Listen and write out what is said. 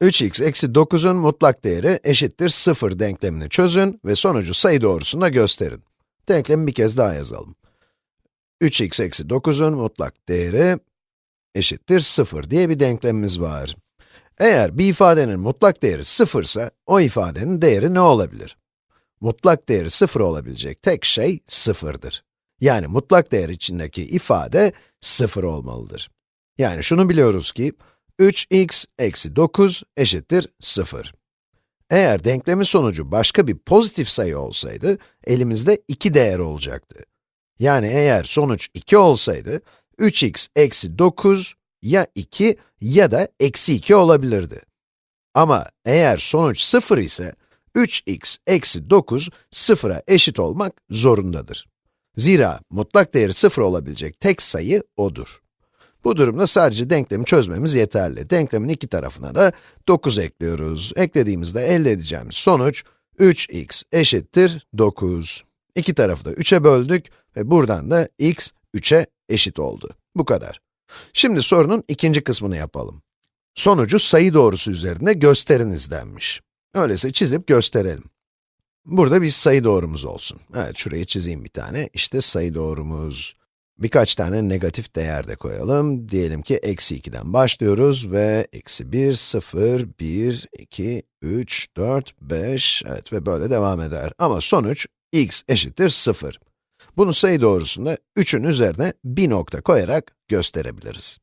3x eksi 9'un mutlak değeri eşittir 0 denklemini çözün ve sonucu sayı doğrusunda gösterin. Denklemi bir kez daha yazalım. 3x eksi 9'un mutlak değeri eşittir 0 diye bir denklemimiz var. Eğer bir ifadenin mutlak değeri 0 ise, o ifadenin değeri ne olabilir? Mutlak değeri 0 olabilecek tek şey 0'dır. Yani mutlak değer içindeki ifade 0 olmalıdır. Yani şunu biliyoruz ki, 3x eksi 9 eşittir 0. Eğer denklemin sonucu başka bir pozitif sayı olsaydı, elimizde 2 değer olacaktı. Yani eğer sonuç 2 olsaydı, 3x eksi 9 ya 2 ya da eksi 2 olabilirdi. Ama eğer sonuç 0 ise, 3x eksi 9 sıfıra eşit olmak zorundadır. Zira mutlak değeri 0 olabilecek tek sayı odur. Bu durumda sadece denklemi çözmemiz yeterli. Denklemin iki tarafına da 9 ekliyoruz. Eklediğimizde elde edeceğimiz sonuç 3x eşittir 9. İki tarafı da 3'e böldük ve buradan da x 3'e eşit oldu. Bu kadar. Şimdi sorunun ikinci kısmını yapalım. Sonucu sayı doğrusu üzerinde gösteriniz denmiş. Öyleyse çizip gösterelim. Burada bir sayı doğrumuz olsun. Evet, şuraya çizeyim bir tane. İşte sayı doğrumuz. Birkaç tane negatif değer de koyalım. Diyelim ki eksi 2'den başlıyoruz ve eksi 1, 0, 1, 2, 3, 4, 5, evet ve böyle devam eder. Ama sonuç x eşittir 0. Bunu sayı doğrusunda 3'ün üzerine bir nokta koyarak gösterebiliriz.